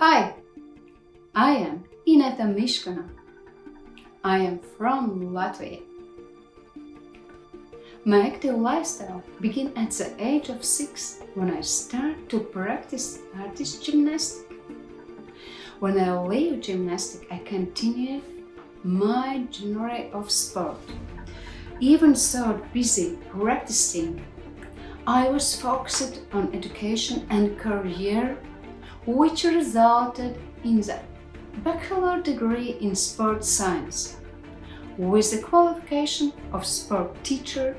Hi, I am Ineta Mishkana. I am from Latvia. My active lifestyle began at the age of six when I started to practice artist gymnastics. When I leave gymnastics, I continued my genre of sport. Even so busy practicing, I was focused on education and career which resulted in the bachelor degree in sport science with the qualification of sport teacher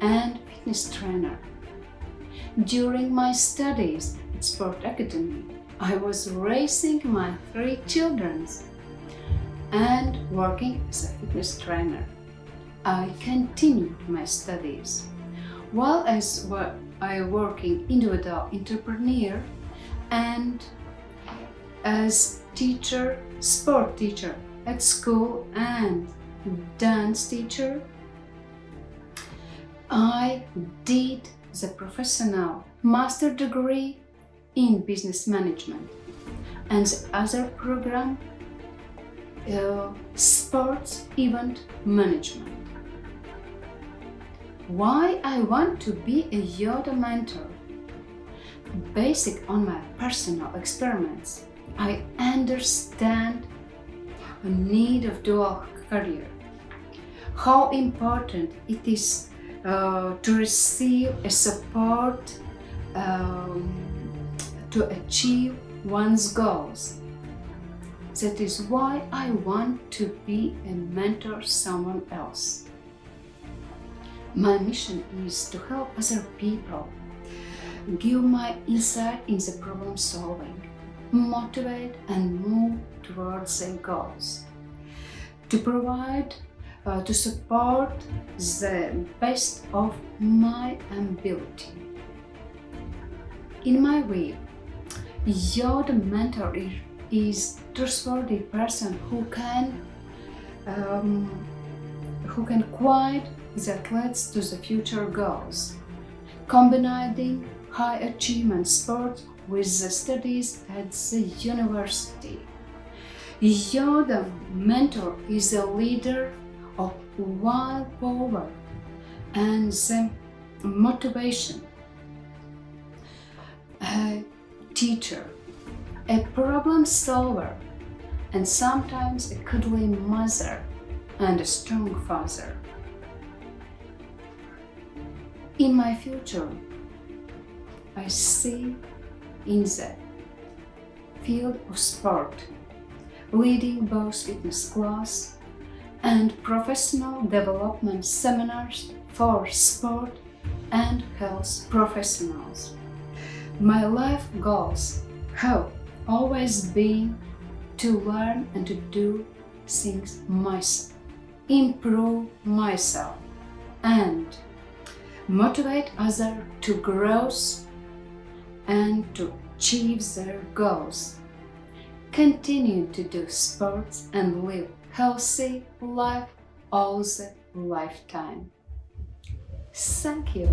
and fitness trainer. During my studies at Sport Academy, I was raising my three children and working as a fitness trainer. I continued my studies. While I was working individual entrepreneur and as teacher, sport teacher at school and dance teacher, I did the professional master degree in business management and the other program uh, sports event management. Why I want to be a yoga mentor? Basic on my personal experiments, I understand the need of dual career, how important it is uh, to receive a support um, to achieve one's goals. That is why I want to be a mentor someone else. My mission is to help other people, give my insight in the problem solving, motivate and move towards their goals, to provide uh, to support the best of my ability. In my way, your mentor is trustworthy person who can um, who can guide the athletes to the future goals, combining high achievement sport with the studies at the university. Yoda mentor is a leader of wild power and the motivation. A teacher, a problem solver, and sometimes a cuddly mother and a strong father. In my future, I see in the field of sport, leading both fitness class and professional development seminars for sport and health professionals. My life goals have always been to learn and to do things myself, improve myself, and motivate others to grow and to achieve their goals. Continue to do sports and live healthy life all the lifetime. Thank you.